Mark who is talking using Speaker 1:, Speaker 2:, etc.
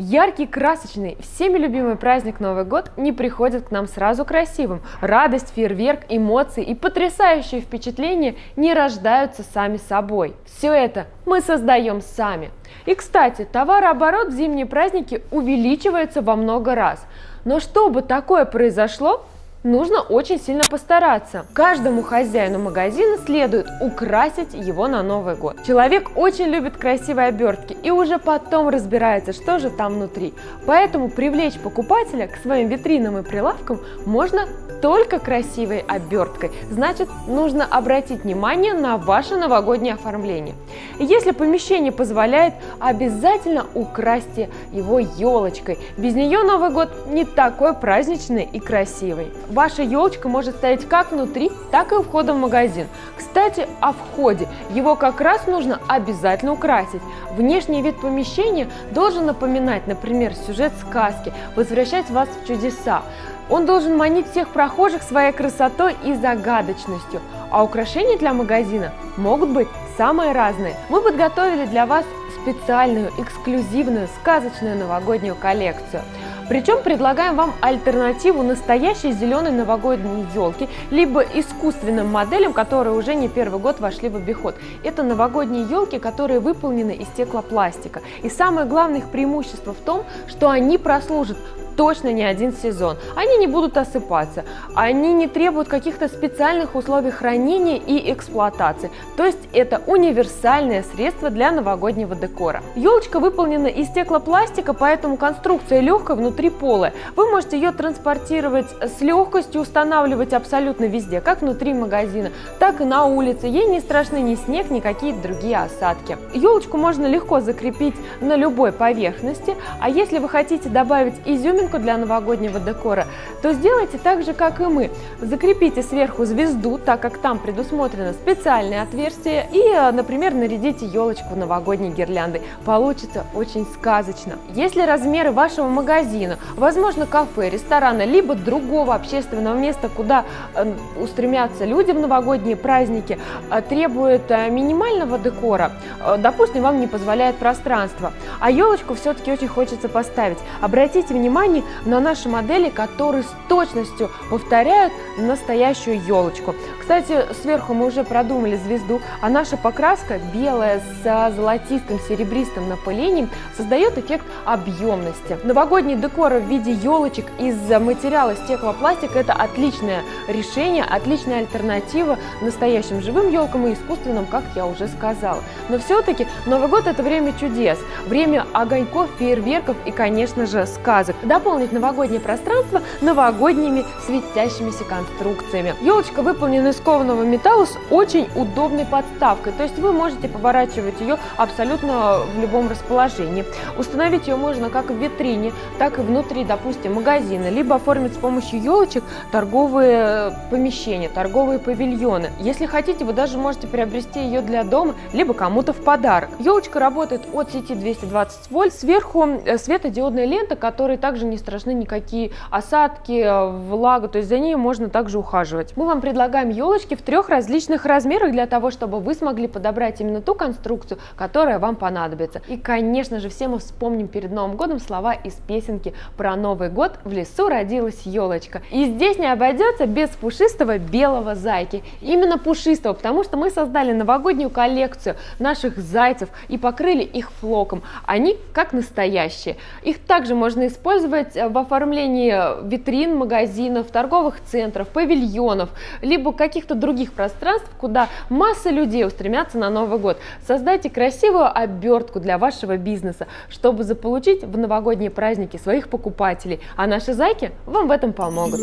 Speaker 1: Яркий, красочный, всеми любимый праздник Новый год не приходит к нам сразу красивым. Радость, фейерверк, эмоции и потрясающие впечатления не рождаются сами собой. Все это мы создаем сами. И, кстати, товарооборот в зимние праздники увеличивается во много раз. Но чтобы такое произошло, нужно очень сильно постараться. Каждому хозяину магазина следует украсить его на Новый год. Человек очень любит красивые обертки и уже потом разбирается, что же там внутри. Поэтому привлечь покупателя к своим витринам и прилавкам можно только красивой оберткой. Значит, нужно обратить внимание на ваше новогоднее оформление. Если помещение позволяет, обязательно украсьте его елочкой. Без нее Новый год не такой праздничный и красивый. Ваша елочка может стоять как внутри, так и у входа в магазин. Кстати, о входе. Его как раз нужно обязательно украсить. Внешний вид помещения должен напоминать, например, сюжет сказки, возвращать вас в чудеса. Он должен манить всех прохожих своей красотой и загадочностью, а украшения для магазина могут быть самые разные. Мы подготовили для вас специальную, эксклюзивную, сказочную новогоднюю коллекцию. Причем предлагаем вам альтернативу настоящей зеленой новогодней елки, либо искусственным моделям, которые уже не первый год вошли в обиход. Это новогодние елки, которые выполнены из стеклопластика. И самое главное их преимущество в том, что они прослужат точно не один сезон. Они не будут осыпаться, они не требуют каких-то специальных условий хранения и эксплуатации. То есть это универсальное средство для новогоднего декора. Елочка выполнена из стеклопластика, поэтому конструкция легкая внутри полая. Вы можете ее транспортировать с легкостью, устанавливать абсолютно везде, как внутри магазина, так и на улице. Ей не страшны ни снег, ни какие-то другие осадки. Елочку можно легко закрепить на любой поверхности, а если вы хотите добавить изюминку, картинку для новогоднего декора, то сделайте так же, как и мы. Закрепите сверху звезду, так как там предусмотрено специальное отверстие, и, э, например, нарядите елочку новогодней гирляндой. Получится очень сказочно. Если размеры вашего магазина, возможно, кафе, ресторана, либо другого общественного места, куда э, устремятся люди в новогодние праздники, э, требуют минимального декора, допустим, вам не позволяет пространство, а елочку все-таки очень хочется поставить, обратите внимание, ткани на наши модели, которые с точностью повторяют настоящую елочку. Кстати, сверху мы уже продумали звезду, а наша покраска белая с золотистым серебристым напылением создает эффект объемности. Новогодний декор в виде елочек из материала стеклопластика – это отличное решение, отличная альтернатива настоящим живым елкам и искусственным, как я уже сказала. Но все-таки Новый год – это время чудес, время огоньков, фейерверков и, конечно же, сказок. Дополнительно дополнить новогоднее пространство новогодними светящимися конструкциями. Елочка выполнена из кованого металла с очень удобной подставкой, то есть вы можете поворачивать ее абсолютно в любом расположении. Установить ее можно как в витрине, так и внутри, допустим, магазина, либо оформить с помощью елочек торговые помещения, торговые павильоны. Если хотите, вы даже можете приобрести ее для дома, либо кому-то в подарок. Елочка работает от сети 220 вольт, сверху э, светодиодная лента, которая также не страшны никакие осадки, влага, то есть за ней можно также ухаживать. Мы вам предлагаем елочки в трех различных размерах для того, чтобы вы смогли подобрать именно ту конструкцию, которая вам понадобится. И, конечно же, все мы вспомним перед Новым годом слова из песенки про Новый год «В лесу родилась елочка». И здесь не обойдется без пушистого белого зайки. Именно пушистого, потому что мы создали новогоднюю коллекцию наших зайцев и покрыли их флоком. Они как настоящие. Их также можно использовать участвовать в оформлении витрин, магазинов, торговых центров, павильонов, либо каких-то других пространств, куда масса людей устремятся на Новый год. Создайте красивую обертку для вашего бизнеса, чтобы заполучить в новогодние праздники своих покупателей, а наши зайки вам в этом помогут.